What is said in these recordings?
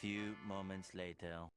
Few moments later.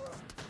Bruh.